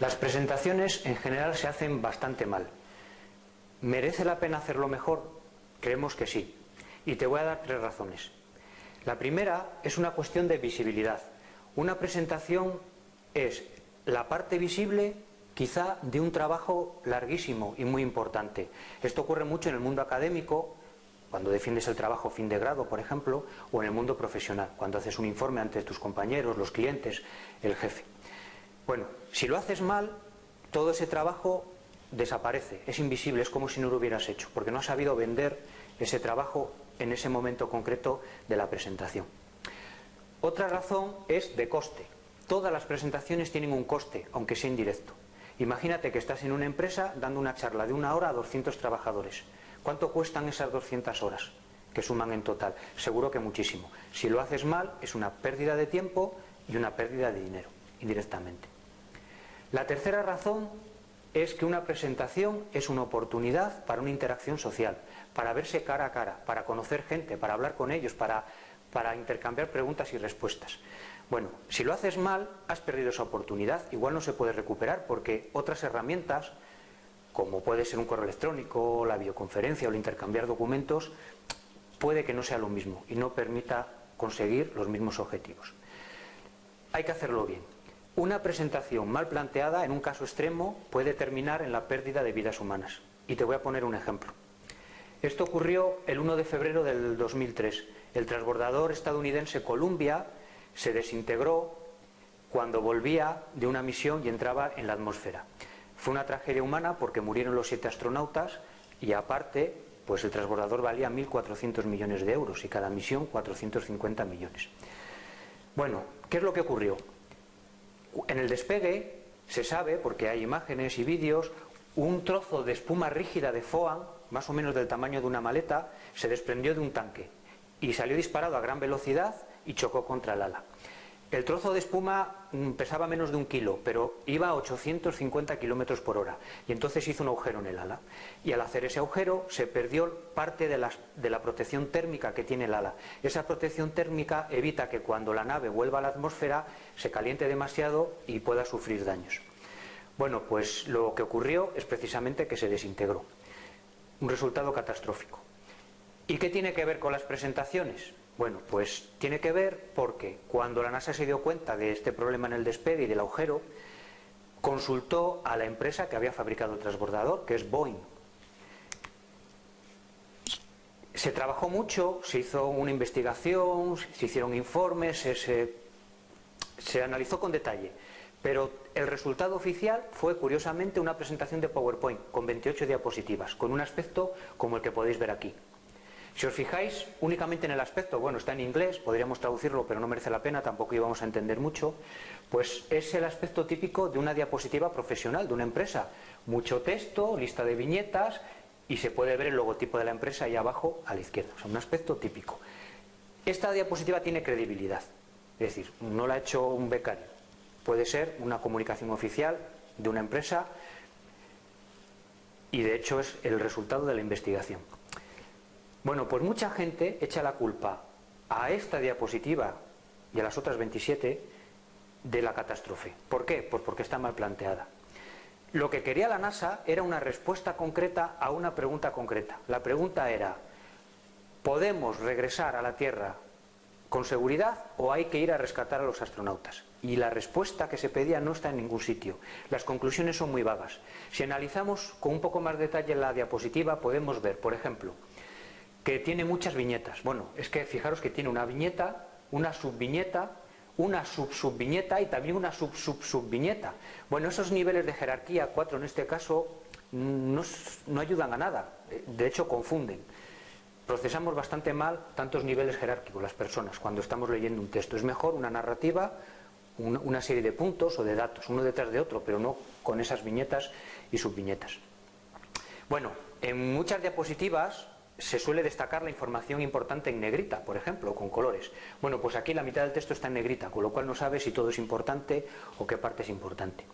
Las presentaciones en general se hacen bastante mal. ¿Merece la pena hacerlo mejor? Creemos que sí. Y te voy a dar tres razones. La primera es una cuestión de visibilidad. Una presentación es la parte visible quizá de un trabajo larguísimo y muy importante. Esto ocurre mucho en el mundo académico, cuando defiendes el trabajo fin de grado, por ejemplo, o en el mundo profesional, cuando haces un informe ante tus compañeros, los clientes, el jefe. Bueno, si lo haces mal, todo ese trabajo desaparece, es invisible, es como si no lo hubieras hecho, porque no has sabido vender ese trabajo en ese momento concreto de la presentación. Otra razón es de coste. Todas las presentaciones tienen un coste, aunque sea indirecto. Imagínate que estás en una empresa dando una charla de una hora a 200 trabajadores. ¿Cuánto cuestan esas 200 horas que suman en total? Seguro que muchísimo. Si lo haces mal, es una pérdida de tiempo y una pérdida de dinero, indirectamente. La tercera razón es que una presentación es una oportunidad para una interacción social, para verse cara a cara, para conocer gente, para hablar con ellos, para, para intercambiar preguntas y respuestas. Bueno, si lo haces mal, has perdido esa oportunidad, igual no se puede recuperar porque otras herramientas, como puede ser un correo electrónico, la videoconferencia o el intercambiar documentos, puede que no sea lo mismo y no permita conseguir los mismos objetivos. Hay que hacerlo bien. Una presentación mal planteada, en un caso extremo, puede terminar en la pérdida de vidas humanas. Y te voy a poner un ejemplo. Esto ocurrió el 1 de febrero del 2003. El transbordador estadounidense Columbia se desintegró cuando volvía de una misión y entraba en la atmósfera. Fue una tragedia humana porque murieron los siete astronautas y aparte, pues el transbordador valía 1.400 millones de euros y cada misión 450 millones. Bueno, ¿qué es lo que ocurrió? En el despegue se sabe, porque hay imágenes y vídeos, un trozo de espuma rígida de FOAN, más o menos del tamaño de una maleta, se desprendió de un tanque y salió disparado a gran velocidad y chocó contra el ala. El trozo de espuma mm, pesaba menos de un kilo, pero iba a 850 kilómetros por hora. Y entonces hizo un agujero en el ala. Y al hacer ese agujero se perdió parte de, de, la protección térmica que tiene el ala. Esa protección térmica evita que cuando la nave vuelva a la atmósfera se caliente demasiado y pueda sufrir daños. Bueno, pues lo que ocurrió es precisamente que se desintegró. Un resultado catastrófico. ¿Y qué tiene que ver con las presentaciones? Bueno, pues tiene que ver porque cuando la NASA se dio cuenta de este problema en el despegue y del agujero, consultó a la empresa que había fabricado el transbordador, que es Boeing. Se trabajó mucho, se hizo una investigación, se hicieron informes, se, se analizó con detalle, pero el resultado oficial fue curiosamente una presentación de PowerPoint con 28 diapositivas, con un aspecto como el que podéis ver aquí. Si os fijáis únicamente en el aspecto, bueno, está en inglés, podríamos traducirlo, pero no merece la pena, tampoco íbamos a entender mucho, pues es el aspecto típico de una diapositiva profesional, de una empresa. Mucho texto, lista de viñetas y se puede ver el logotipo de la empresa ahí abajo a la izquierda, o sea, un aspecto típico. Esta diapositiva tiene credibilidad, es decir, no la ha hecho un becario, puede ser una comunicación oficial de una empresa y de hecho es el resultado de la investigación. Bueno, pues mucha gente echa la culpa a esta diapositiva y a las otras 27 de la catástrofe. ¿Por qué? Pues porque está mal planteada. Lo que quería la NASA era una respuesta concreta a una pregunta concreta. La pregunta era, ¿podemos regresar a la Tierra con seguridad o hay que ir a rescatar a los astronautas? Y la respuesta que se pedía no está en ningún sitio. Las conclusiones son muy vagas. Si analizamos con un poco más detalle la diapositiva, podemos ver, por ejemplo, que tiene muchas viñetas. Bueno, es que fijaros que tiene una viñeta, una subviñeta, una sub-subviñeta y también una sub-sub-subviñeta. Bueno, esos niveles de jerarquía, cuatro en este caso, no, ayudan a nada, de hecho confunden. Procesamos bastante mal tantos niveles jerárquicos las personas cuando estamos leyendo un texto. Es mejor una narrativa, una serie de puntos o de datos, uno detrás de otro, pero no con esas viñetas y subviñetas. Bueno, en muchas diapositivas se suele destacar la información importante en negrita, por ejemplo, con colores. Bueno, pues aquí la mitad del texto está en negrita, con lo cual no sabe si todo es importante o qué parte es importante.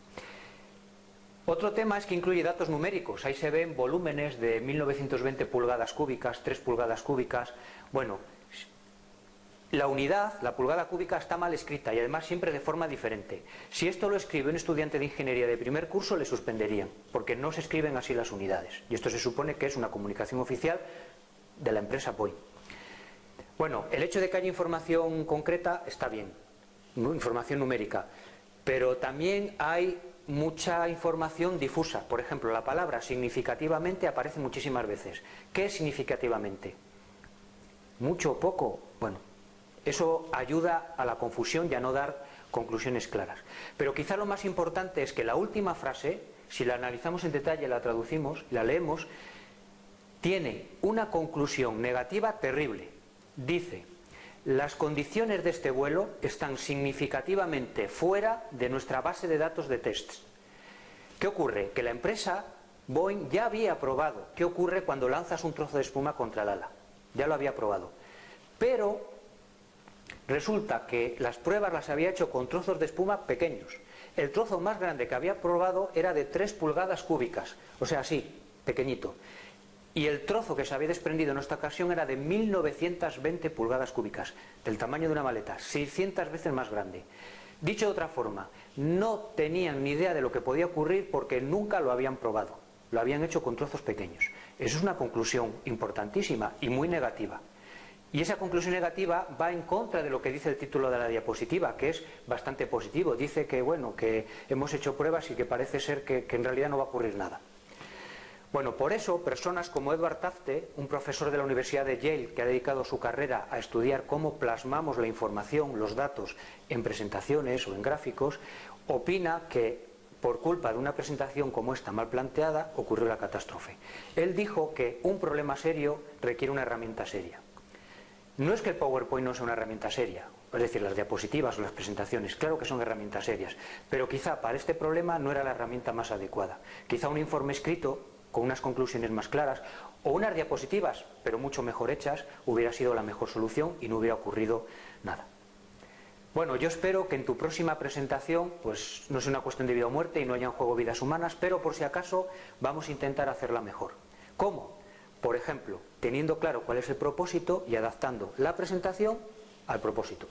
Otro tema es que incluye datos numéricos. Ahí se ven volúmenes de 1920 pulgadas cúbicas, 3 pulgadas cúbicas. Bueno, la unidad, la pulgada cúbica, está mal escrita y además siempre de forma diferente. Si esto lo escribe un estudiante de ingeniería de primer curso, le suspenderían, porque no se escriben así las unidades. Y esto se supone que es una comunicación oficial de la empresa Boeing. Bueno, el hecho de que haya información concreta está bien, información numérica, pero también hay mucha información difusa. Por ejemplo, la palabra significativamente aparece muchísimas veces. ¿Qué es significativamente? ¿Mucho o poco? Bueno, eso ayuda a la confusión y a no dar conclusiones claras. Pero quizá lo más importante es que la última frase, si la analizamos en detalle, la traducimos, la leemos, tiene una conclusión negativa terrible. Dice, las condiciones de este vuelo están significativamente fuera de nuestra base de datos de tests. ¿Qué ocurre? Que la empresa Boeing ya había probado qué ocurre cuando lanzas un trozo de espuma contra el ala. Ya lo había probado. Pero resulta que las pruebas las había hecho con trozos de espuma pequeños. El trozo más grande que había probado era de 3 pulgadas cúbicas, o sea, así, pequeñito y el trozo que se había desprendido en esta ocasión era de 1920 pulgadas cúbicas, del tamaño de una maleta, 600 veces más grande. Dicho de otra forma, no tenían ni idea de lo que podía ocurrir porque nunca lo habían probado, lo habían hecho con trozos pequeños. Eso es una conclusión importantísima y muy negativa. Y esa conclusión negativa va en contra de lo que dice el título de la diapositiva, que es bastante positivo. Dice que, bueno, que hemos hecho pruebas y que parece ser que, que en realidad no va a ocurrir nada. Bueno, por eso personas como Edward Tafte, un profesor de la Universidad de Yale que ha dedicado su carrera a estudiar cómo plasmamos la información, los datos en presentaciones o en gráficos, opina que por culpa de una presentación como esta mal planteada ocurrió la catástrofe. Él dijo que un problema serio requiere una herramienta seria. No es que el PowerPoint no sea una herramienta seria, es decir, las diapositivas o las presentaciones, claro que son herramientas serias, pero quizá para este problema no era la herramienta más adecuada. Quizá un informe escrito con unas conclusiones más claras o unas diapositivas, pero mucho mejor hechas, hubiera sido la mejor solución y no hubiera ocurrido nada. Bueno, yo espero que en tu próxima presentación, pues no sea una cuestión de vida o muerte y no haya en juego vidas humanas, pero por si acaso vamos a intentar hacerla mejor. ¿Cómo? Por ejemplo, teniendo claro cuál es el propósito y adaptando la presentación al propósito.